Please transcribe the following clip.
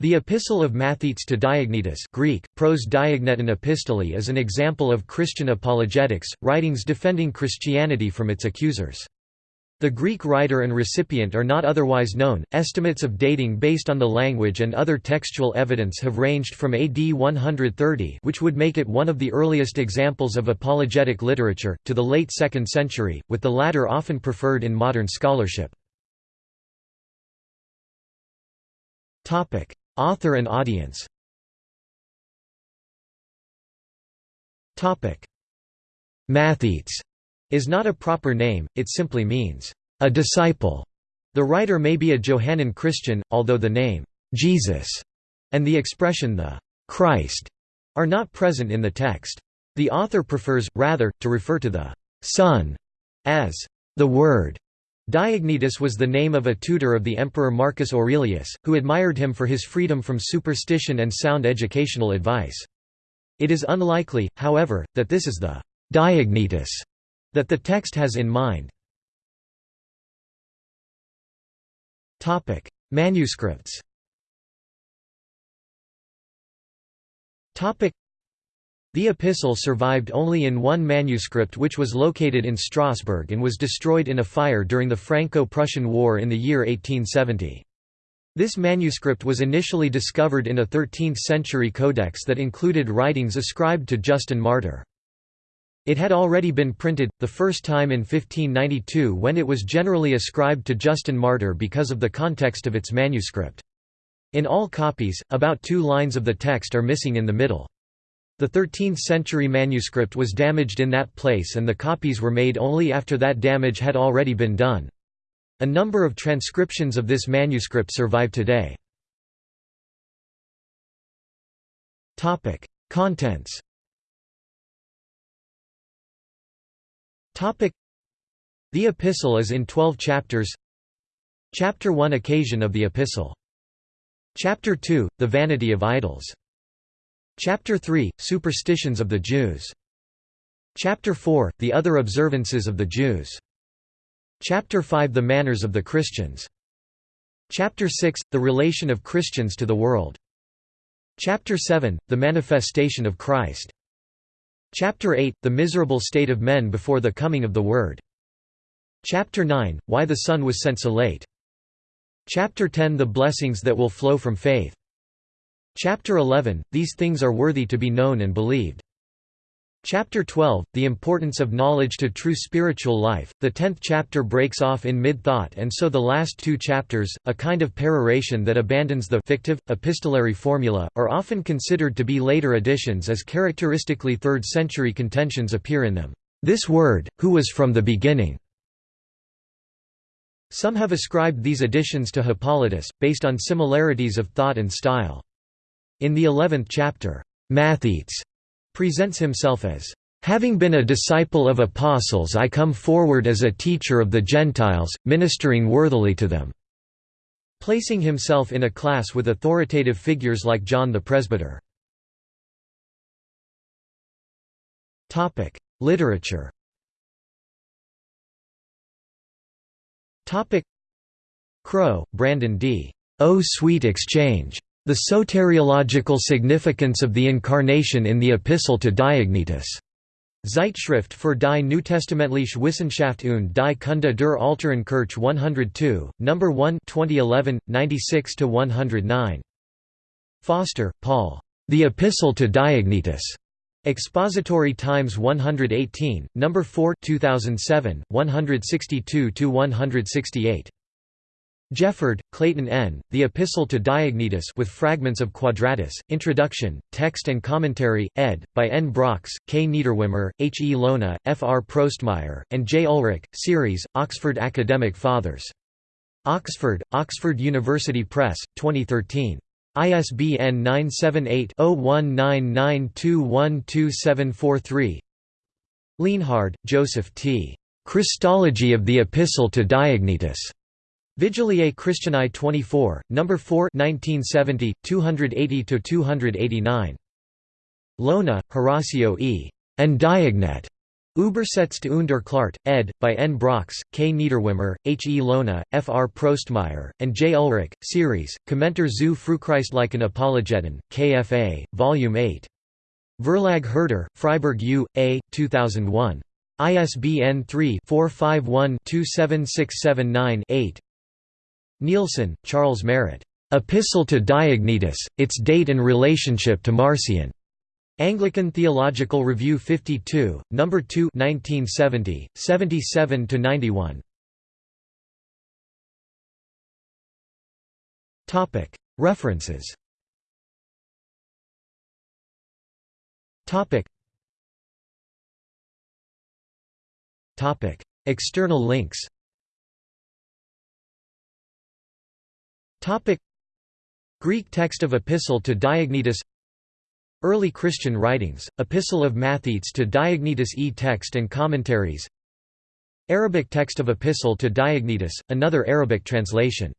The Epistle of Mathetes to Diognetus Greek, pros Diogneton epistole is an example of Christian apologetics, writings defending Christianity from its accusers. The Greek writer and recipient are not otherwise known. Estimates of dating based on the language and other textual evidence have ranged from AD 130, which would make it one of the earliest examples of apologetic literature, to the late 2nd century, with the latter often preferred in modern scholarship. Topic: Author and audience Mathetes is not a proper name, it simply means, a disciple. The writer may be a Johannine Christian, although the name, Jesus, and the expression the Christ are not present in the text. The author prefers, rather, to refer to the Son as the Word. Diognetus was the name of a tutor of the emperor Marcus Aurelius, who admired him for his freedom from superstition and sound educational advice. It is unlikely, however, that this is the Diognetus that the text has in mind. Manuscripts the epistle survived only in one manuscript which was located in Strasbourg and was destroyed in a fire during the Franco-Prussian War in the year 1870. This manuscript was initially discovered in a 13th-century codex that included writings ascribed to Justin Martyr. It had already been printed, the first time in 1592 when it was generally ascribed to Justin Martyr because of the context of its manuscript. In all copies, about two lines of the text are missing in the middle. The 13th-century manuscript was damaged in that place and the copies were made only after that damage had already been done. A number of transcriptions of this manuscript survive today. Contents The epistle is in twelve chapters. Chapter 1 Occasion of the epistle. Chapter 2 The vanity of idols Chapter 3 – Superstitions of the Jews. Chapter 4 – The other observances of the Jews. Chapter 5 – The manners of the Christians. Chapter 6 – The relation of Christians to the world. Chapter 7 – The manifestation of Christ. Chapter 8 – The miserable state of men before the coming of the Word. Chapter 9 – Why the Son was sent so late. Chapter 10 – The blessings that will flow from faith Chapter 11 – These things are worthy to be known and believed. Chapter 12 – The importance of knowledge to true spiritual life. The tenth chapter breaks off in mid-thought and so the last two chapters, a kind of peroration that abandons the fictive, epistolary formula, are often considered to be later additions as characteristically third-century contentions appear in them. This word, who was from the beginning. Some have ascribed these additions to Hippolytus, based on similarities of thought and style. In the eleventh chapter, Mathetes presents himself as, "...having been a disciple of apostles I come forward as a teacher of the Gentiles, ministering worthily to them." placing himself in a class with authoritative figures like John the Presbyter. Literature Crow, Brandon D. O Sweet Exchange. The soteriological significance of the Incarnation in the Epistle to Diognetus. Zeitschrift für die Neutestamentliche Wissenschaft und die Kunde der Älteren Kirche 102, No. 1 2011, 96–109. Foster, Paul. The Epistle to Diognetus. Expository Times 118, No. 4 2007, 162–168. Jefford, Clayton N., The Epistle to Diognetus with fragments of Quadratus, Introduction, Text and Commentary, ed., by N. Brox, K. Niederwimmer, H. E. Lona, F. R. Prostmeier, and J. Ulrich, Series, Oxford Academic Fathers. Oxford, Oxford University Press, 2013. ISBN 978-0199212743 Lienhard, Joseph T. Christology of the Epistle to Diognetus. Vigiliae Christianae 24, No. 4 1970, 280–289. Lona, Horacio E. and Diognet. Übersetzt und erklärt, ed. by N. Brox, K. Niederwimmer, H. E. Lona, F. R. Prostmeier, and J. Ulrich, series, Kommentar zu Frühchristlichen Apologeten, KFA, Volume 8. Verlag Herder, Freiburg U. A. 2001. ISBN 3-451-27679-8 Nielsen, Charles Merritt. Epistle to Diognetus, its date and relationship to Marcion. Anglican Theological Review 52, No. 2 1970, 77–91 References External links Greek text of Epistle to Diognetus. Early Christian writings, Epistle of Mathetes to Diognetus. E text and commentaries. Arabic text of Epistle to Diognetus, another Arabic translation